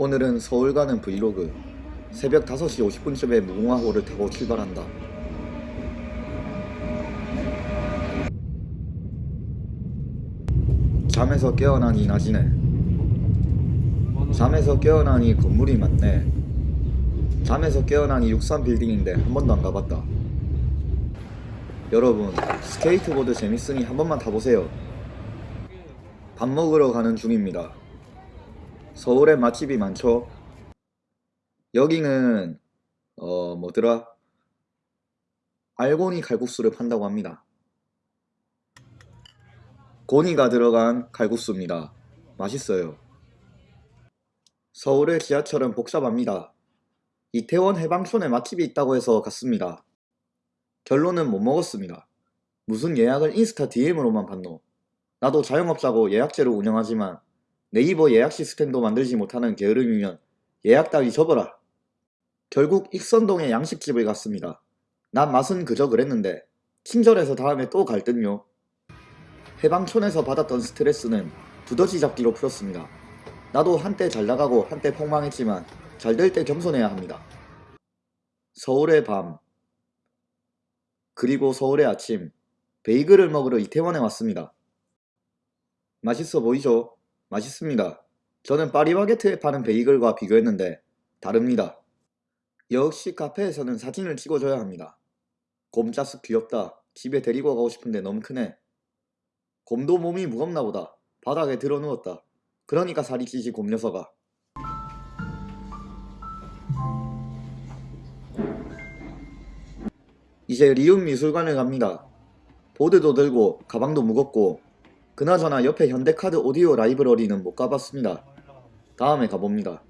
오늘은 서울 가는 브이로그. 새벽 5시 50분쯤에 무궁화호를 타고 출발한다. 잠에서 깨어나니 낮이네. 잠에서 깨어나니 건물이 많네. 잠에서 깨어나니 63빌딩인데 한 번도 안 가봤다. 여러분 스케이트보드 재밌으니 한 번만 타보세요. 밥 먹으러 가는 중입니다 서울에 맛집이 많죠. 여기는 어 뭐더라? 알고니 칼국수를 판다고 합니다. 고니가 들어간 칼국수입니다. 맛있어요. 서울의 지하철은 복잡합니다. 이태원 해방촌에 맛집이 있다고 해서 갔습니다. 결론은 못 먹었습니다. 무슨 예약을 인스타 DM으로만 봤노. 나도 자영업자고 예약제로 운영하지만 네이버 예약 시스템도 만들지 못하는 게으름이면 예약 따위 접어라. 결국 익선동의 양식집을 갔습니다. 난 맛은 그저 그랬는데 친절해서 다음에 또 갈 듯요. 해방촌에서 받았던 스트레스는 두더지 잡기로 풀었습니다. 나도 한때 잘 나가고 한때 폭망했지만 잘 될 때 겸손해야 합니다. 서울의 밤 그리고 서울의 아침 베이글을 먹으러 이태원에 왔습니다. 맛있어 보이죠? 맛있습니다. 저는 파리바게트에 파는 베이글과 비교했는데 다릅니다. 역시 카페에서는 사진을 찍어줘야 합니다. 곰짜스 귀엽다. 집에 데리고 가고 싶은데 너무 크네. 곰도 몸이 무겁나 보다. 바닥에 들어 누웠다. 그러니까 살이 찌지 곰 녀석아. 이제 리움 미술관을 갑니다. 보드도 들고 가방도 무겁고 그나저나 옆에 현대카드 오디오 라이브러리는 못 가봤습니다. 다음에 가봅니다.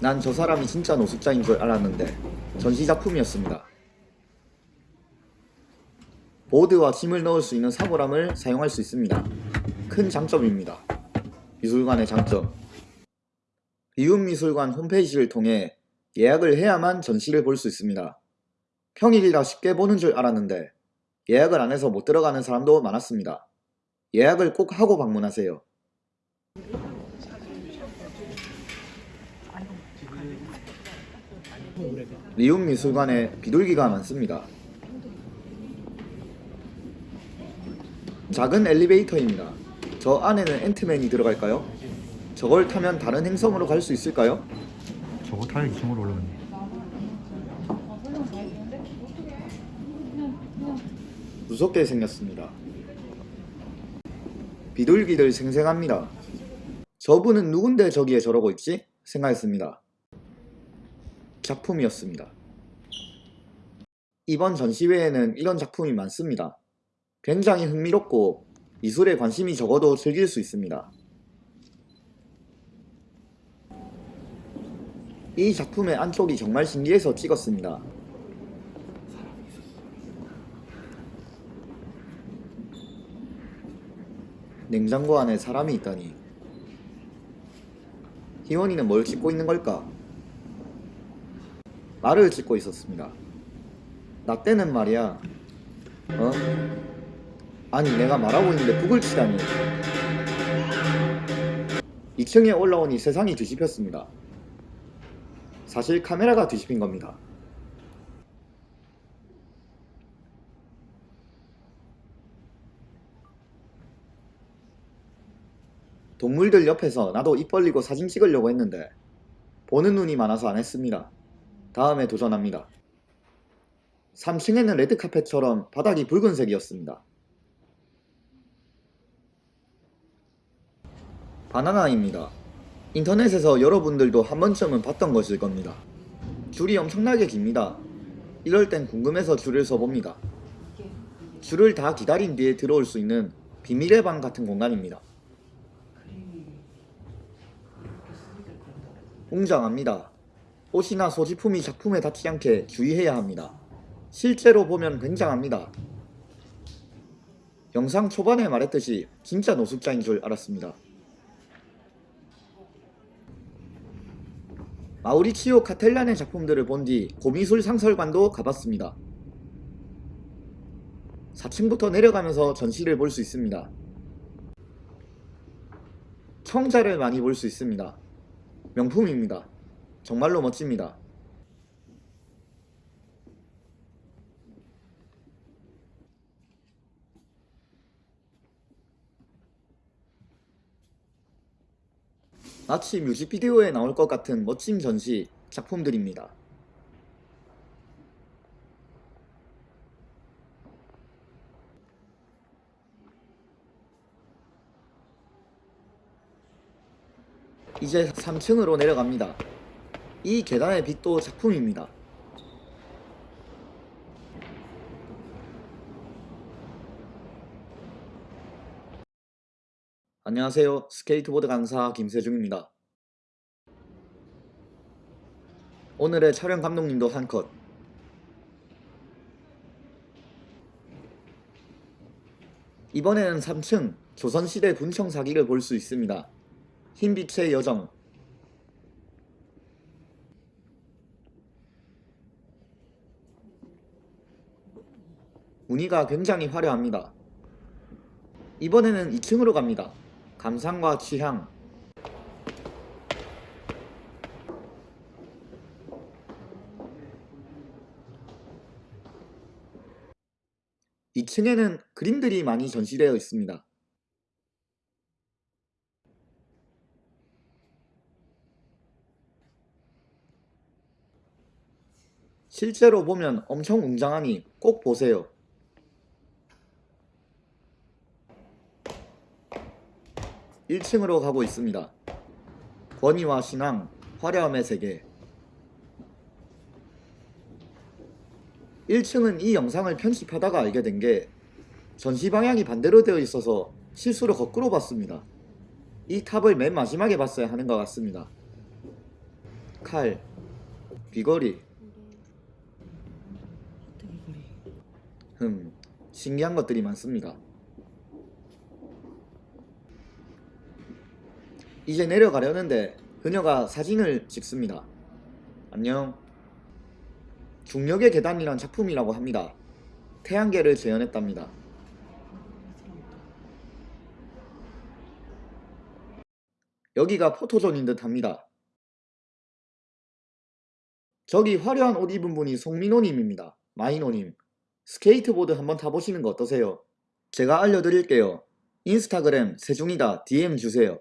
난 저 사람이 진짜 노숙자인 줄 알았는데 전시작품이었습니다. 보드와 짐을 넣을 수 있는 사물함을 사용할 수 있습니다. 큰 장점입니다. 미술관의 장점 리움미술관 홈페이지를 통해 예약을 해야만 전시를 볼 수 있습니다. 평일이라 쉽게 보는 줄 알았는데 예약을 안 해서 못 들어가는 사람도 많았습니다. 예약을 꼭 하고 방문하세요. 리움 미술관에 비둘기가 많습니다. 작은 엘리베이터입니다. 저 안에는 앤트맨이 들어갈까요? 저걸 타면 다른 행성으로 갈 수 있을까요? 저거 타야 2층으로 올라가네 무섭게 생겼습니다. 비둘기들 생생합니다. 저분은 누군데 저기에 저러고 있지? 생각했습니다. 작품이었습니다. 이번 전시회에는 이런 작품이 많습니다. 굉장히 흥미롭고 미술에 관심이 적어도 즐길 수 있습니다. 이 작품의 안쪽이 정말 신기해서 찍었습니다. 냉장고 안에 사람이 있다니 희원이는 뭘 찍고 있는 걸까? 말을 찍고 있었습니다. 나 때는 말이야 어? 아니 내가 말하고 있는데 북을 치다니 2층에 올라오니 세상이 뒤집혔습니다. 사실 카메라가 뒤집힌 겁니다. 동물들 옆에서 나도 입 벌리고 사진 찍으려고 했는데 보는 눈이 많아서 안 했습니다. 다음에 도전합니다. 3층에는 레드카펫처럼 바닥이 붉은색이었습니다. 바나나입니다. 인터넷에서 여러분들도 한 번쯤은 봤던 것일 겁니다. 줄이 엄청나게 깁니다. 이럴 땐 궁금해서 줄을 서봅니다. 줄을 다 기다린 뒤에 들어올 수 있는 비밀의 방 같은 공간입니다. 웅장합니다. 옷이나 소지품이 작품에 닿지 않게 주의해야 합니다. 실제로 보면 굉장합니다. 영상 초반에 말했듯이 진짜 노숙자인 줄 알았습니다. 마우리치오 카텔란의 작품들을 본 뒤 고미술 상설관도 가봤습니다. 4층부터 내려가면서 전시를 볼 수 있습니다. 청자를 많이 볼 수 있습니다. 명품입니다. 정말로 멋집니다. 마치 뮤직비디오에 나올 것 같은 멋진 전시 작품들입니다. 이제 3층으로 내려갑니다. 이 계단의 빛도 작품입니다. 안녕하세요. 스케이트보드 강사 김세중입니다. 오늘의 촬영 감독님도 한 컷. 이번에는 3층 조선시대 군청 사기를 볼 수 있습니다. 흰빛의 여정 무늬가 굉장히 화려합니다. 이번에는 2층으로 갑니다. 감상과 취향 이층에는 그림들이 많이 전시되어 있습니다. 실제로 보면 엄청 웅장하니 꼭 보세요. 1층으로 가고 있습니다. 권위와 신앙, 화려함의 세계. 1층은 이 영상을 편집하다가 알게 된 게 전시 방향이 반대로 되어 있어서 실수로 거꾸로 봤습니다. 이 탑을 맨 마지막에 봤어야 하는 것 같습니다. 칼, 귀걸이, 흠, 신기한 것들이 많습니다. 이제 내려가려는데 그녀가 사진을 찍습니다. 안녕. 중력의 계단이란 작품이라고 합니다. 태양계를 재현했답니다. 여기가 포토존인 듯 합니다. 저기 화려한 옷 입은 분이 송민호님입니다. 마이노님. 스케이트보드 한번 타보시는 거 어떠세요? 제가 알려드릴게요. 인스타그램 세중이다 DM 주세요.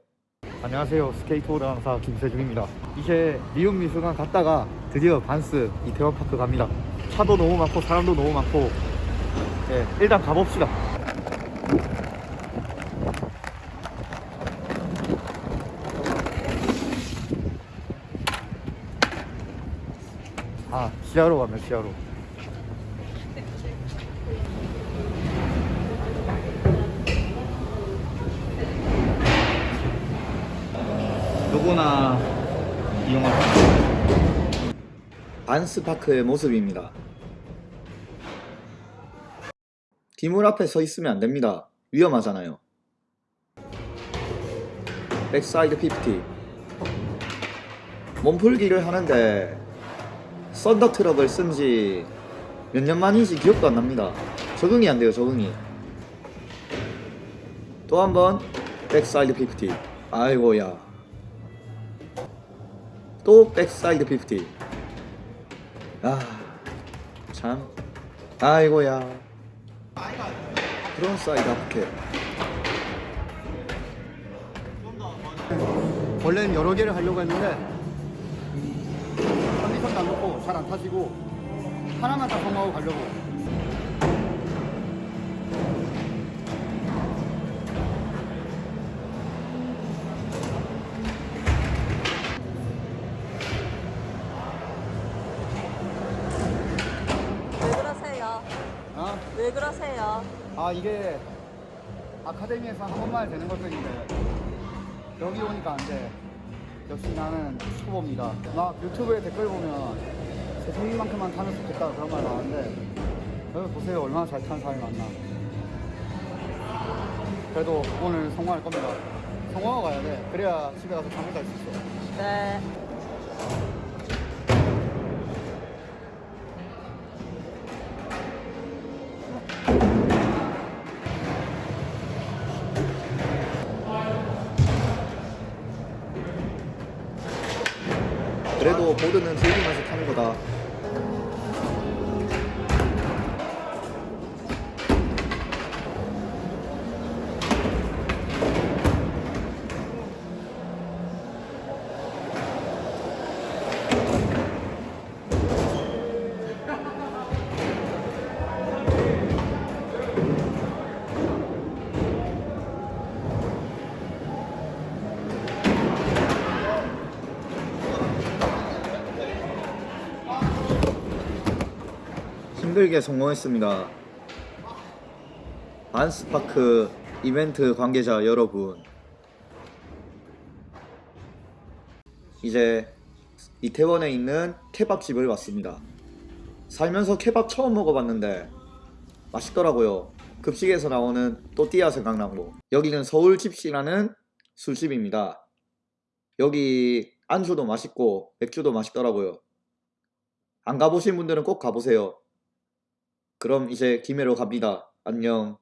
안녕하세요. 스케이트보드 강사 김세중입니다. 이제 리움 미술관 갔다가 드디어 반스 이태원 파크 갑니다. 차도 너무 많고 사람도 너무 많고 예, 일단 가봅시다. 아, 지하로 가면 지하로. 누구나 이용할 수 있는 반스파크의 모습입니다. 기물 앞에 서 있으면 안 됩니다. 위험하잖아요. backside 50 몸풀기를 하는데 Thunder 트럭을 쓴지 몇 년 만인지 기억도 안 납니다. 적응이 안 돼요, 적응이. 또 한번 backside 50 아이고야. 또 backside 50 아, 참. 아이고야. frontside 앞에. 원래는 여러 개를 하려고 했는데 컨디션도 안 좋고 잘 안 타지고 하나만 다 성공하고 가려고 왜 그러세요? 아 이게 아카데미에서 한 번만 되는 것들인데 여기 오니까 안돼. 역시 나는 초보입니다. 막 유튜브에 댓글 보면 세종이만큼만 타면 좋겠다 그런 말 나왔는데 여기 보세요. 얼마나 잘 타는 사람이 많나. 그래도 오늘 성공할 겁니다. 성공하고 가야 돼. 그래야 집에 가서 잠을 잘 수 있어. 네. 그래도 보드는 즐기면서 타는 거다. 힘들게 성공했습니다. 반스파크 이벤트 관계자 여러분. 이제 이태원에 있는 케밥집을 왔습니다. 살면서 케밥 처음 먹어봤는데 맛있더라고요. 급식에서 나오는 또띠아 생각나고 여기는 서울집시라는 술집입니다. 여기 안주도 맛있고 맥주도 맛있더라고요. 안 가보신 분들은 꼭 가보세요. 그럼 이제 김해로 갑니다. 안녕.